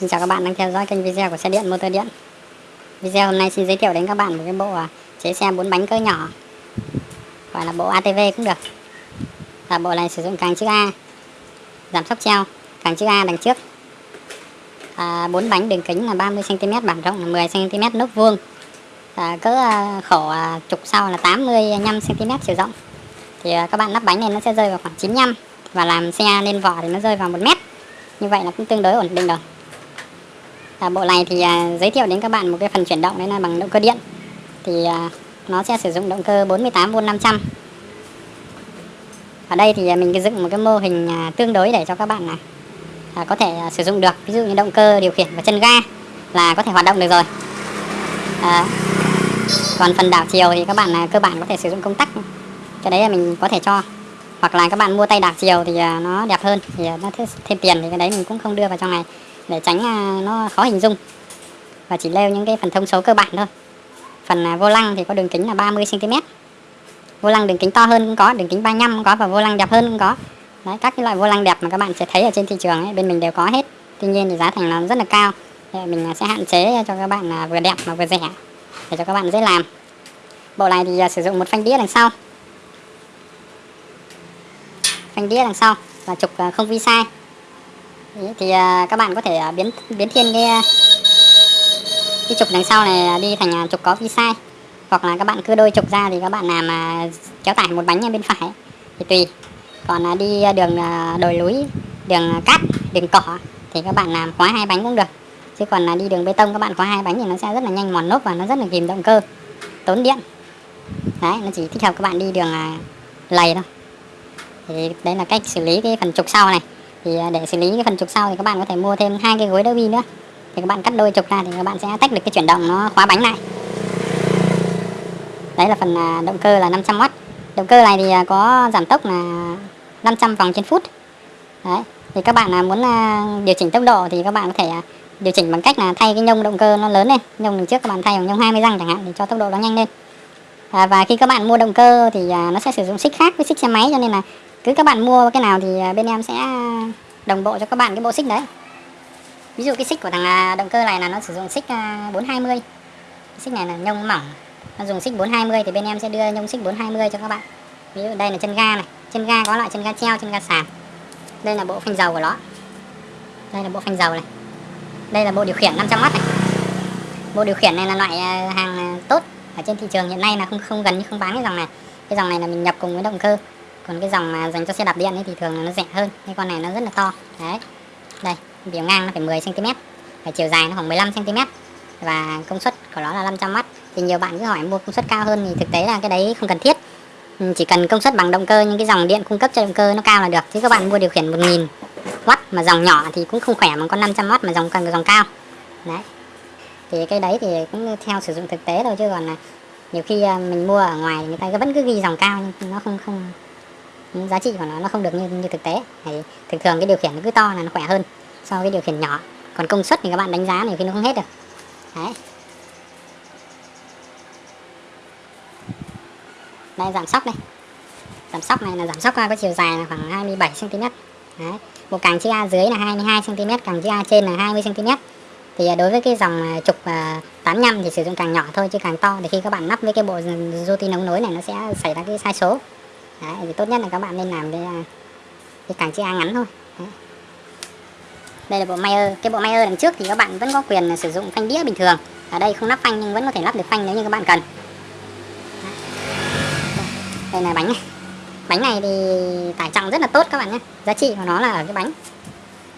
Xin chào các bạn đang theo dõi kênh video của xe điện motor điện. Video hôm nay xin giới thiệu đến các bạn một cái bộ à, chế xe 4 bánh cỡ nhỏ. Gọi là bộ ATV cũng được. Và bộ này sử dụng càng chữ A Giảm sóc treo Càng chữ A đằng trước. À, 4 bánh đường kính là 30cm bản rộng là 10cm nốt vuông. À, Cỡ khổ à, trục sau là 85cm chiều rộng. Thì à, các bạn lắp bánh này nó sẽ rơi vào khoảng 95 Và làm xe lên vỏ thì nó rơi vào 1 mét. Như vậy là cũng tương đối ổn định rồi à, bộ này thì à, giới thiệu đến các bạn một cái phần chuyển động đấy là bằng động cơ điện. Thì à, nó sẽ sử dụng động cơ 48V 500 ở đây thì à, mình dựng một cái mô hình à, tương đối để cho các bạn à, à, có thể à, sử dụng được. Ví dụ như động cơ điều khiển và chân ga là có thể hoạt động được rồi. À, còn phần đảo chiều thì các bạn à, cơ bản có thể sử dụng công tắc. Cái đấy là mình có thể cho. Hoặc là các bạn mua tay đảo chiều thì à, nó đẹp hơn. Thì à, nó thêm tiền thì cái đấy mình cũng không đưa vào trong này để tránh à, nó khó hình dung. Và chỉ leo những cái phần thông số cơ bản thôi. Phần à, vô lăng thì có đường kính là 30 cm vô lăng đường kính to hơn cũng có đường kính 35 cũng có và vô lăng đẹp hơn cũng có. Đấy các cái loại vô lăng đẹp mà các bạn sẽ thấy ở trên thị trường ấy, bên mình đều có hết. Tuy nhiên thì giá thành nó rất là cao. Thì mình à, sẽ hạn chế cho các bạn vừa đẹp mà vừa rẻ để cho các bạn dễ làm. Bộ này thì sử dụng một phanh đĩa đằng sau. Phanh đĩa đằng sau và trục không vi sai thì à, các bạn có thể à, biến biến thiên cái à, cái trục đằng sau này đi thành trục có vi sai. Hoặc là các bạn cứ đôi trục ra thì các bạn làm kéo tải một bánh bên phải. Thì tùy. Còn đi đường đồi núi, đường cát, đường cỏ thì các bạn làm khóa hai bánh cũng được. Chứ còn là đi đường bê tông các bạn khóa hai bánh thì nó sẽ rất là nhanh mòn lốp và nó rất là kìm động cơ, tốn điện. Đấy, nó chỉ thích hợp các bạn đi đường lầy thôi. Thì đấy là cách xử lý cái phần trục sau này thì à, để xử lý cái phần trục sau thì các bạn có thể mua thêm hai cái gối đỡ bi nữa. Thì các bạn cắt đôi trục ra thì các bạn sẽ tách được cái chuyển động nó khóa bánh lại. Đấy là phần à, động cơ là 500W động cơ này thì à, có giảm tốc là 500 vòng trên phút. Đấy thì các bạn muốn điều chỉnh tốc độ thì các bạn có thể điều chỉnh bằng cách là thay cái nhông động cơ nó lớn lên. Nhông đằng trước các bạn thay bằng nhông 20 răng chẳng hạn để cho tốc độ nó nhanh lên. À, và khi các bạn mua động cơ thì nó sẽ sử dụng xích khác với xích xe máy cho nên là cứ các bạn mua cái nào thì à, bên em sẽ à, đồng bộ cho các bạn cái bộ xích đấy. Ví dụ cái xích của thằng à, động cơ này là nó sử dụng xích 420 à, xích này là nhông mỏng nó dùng xích 420 thì bên em sẽ đưa nhông xích 420 cho các bạn. Ví dụ đây là chân ga này chân ga có loại chân ga treo chân ga sàn. Đây là bộ phanh dầu của nó. Đây là bộ phanh dầu này. Đây là bộ điều khiển 500W này. Bộ điều khiển này là loại hàng tốt ở trên thị trường hiện nay là không không gần như không bán cái dòng này. Cái dòng này là mình nhập cùng với động cơ còn cái dòng mà dành cho xe đạp điện ấy thì thường là nó rẻ hơn. Cái con này nó rất là to. Đấy. Đây, biểu ngang nó phải 10 cm và chiều dài nó khoảng 15 cm và công suất của nó là 500W thì nhiều bạn cứ hỏi mua công suất cao hơn thì thực tế là cái đấy không cần thiết. Ừ, chỉ cần công suất bằng động cơ nhưng cái dòng điện cung cấp cho động cơ nó cao là được. Chứ các bạn mua điều khiển 1000 w mà dòng nhỏ thì cũng không khỏe bằng con 500W mà dòng cần dòng cao. Đấy. Thì cái đấy thì cũng theo sử dụng thực tế thôi, chứ còn là nhiều khi à, mình mua ở ngoài người ta vẫn cứ ghi dòng cao nhưng nó không không giá trị của nó nó không được như như thực tế. Thì thường thường cái điều khiển nó cứ to là nó khỏe hơn so với điều khiển nhỏ. Còn công suất thì các bạn đánh giá này khi nó không hết được. Đấy. Đây, giảm sóc đây. Giảm sóc này là giảm sóc có chiều dài là khoảng 27 cm đấy. Một càng chữ A dưới là 22 cm càng chữ A trên là 20 cm thì à, đối với cái dòng à, trục à, 85 thì sử dụng càng nhỏ thôi chứ càng to. Thì khi các bạn lắp với cái bộ rô tin ống nối này nó sẽ xảy ra cái sai số. Đấy, thì tốt nhất là các bạn nên làm cái, à, cái càng chữ A ngắn thôi. Đấy. đây là bộ Mayer. Cái bộ Mayer đằng trước thì các bạn vẫn có quyền sử dụng phanh đĩa bình thường. Ở đây không lắp phanh nhưng vẫn có thể lắp được phanh nếu như các bạn cần. Đấy. đây là bánh này. Bánh này thì tải trọng rất là tốt các bạn nhé. Giá trị của nó là ở cái bánh.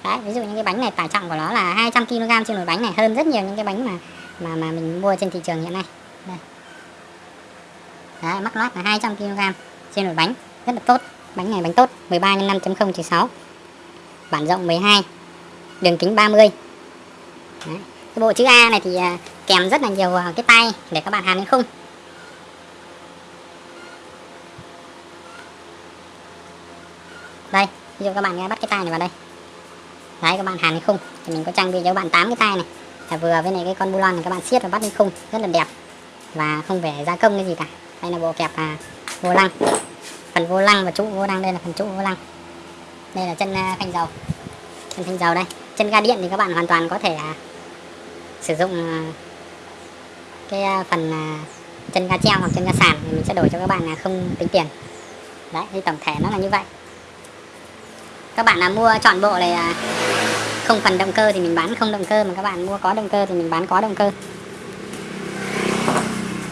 Đấy, ví dụ như cái bánh này tải trọng của nó là 200 kg trên một bánh này hơn rất nhiều những cái bánh mà mà mà mình mua trên thị trường hiện nay. Đây. Đấy, mắc lót là 200 kg trên một bánh rất là tốt. Bánh này bánh tốt 13 x 5.0 trừ 6 bản rộng 12 đường kính 30 Đấy. cái bộ chữ A này thì à, kèm rất là nhiều cái tay để các bạn hàn lên khung. Đây ví dụ các bạn bắt cái tay này vào đây. Đấy các bạn hàn lên khung. Thì mình có trang bị cho các bạn 8 cái tay này. Là vừa với này cái con bulon này các bạn siết và bắt lên khung. Rất là đẹp. Và không phải gia công cái gì cả. Đây là bộ kẹp à, vô lăng. Phần vô lăng và trụ vô lăng. Đây là phần trụ vô lăng. Đây là chân à, phanh dầu. Chân phanh dầu đây. Chân ga điện thì các bạn hoàn toàn có thể à, sử dụng à, cái phần chân ga treo hoặc chân ga sàn thì mình sẽ đổi cho các bạn là không tính tiền. Đấy, thì tổng thể nó là như vậy. Các bạn là mua chọn bộ này không phần động cơ thì mình bán không động cơ, mà các bạn mua có động cơ thì mình bán có động cơ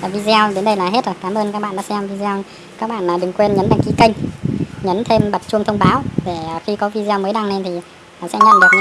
video, đến đây là hết rồi. Cảm ơn các bạn đã xem video. Các bạn đừng quên nhấn đăng ký kênh, nhấn thêm bật chuông thông báo để khi có video mới đăng lên thì sẽ nhận được những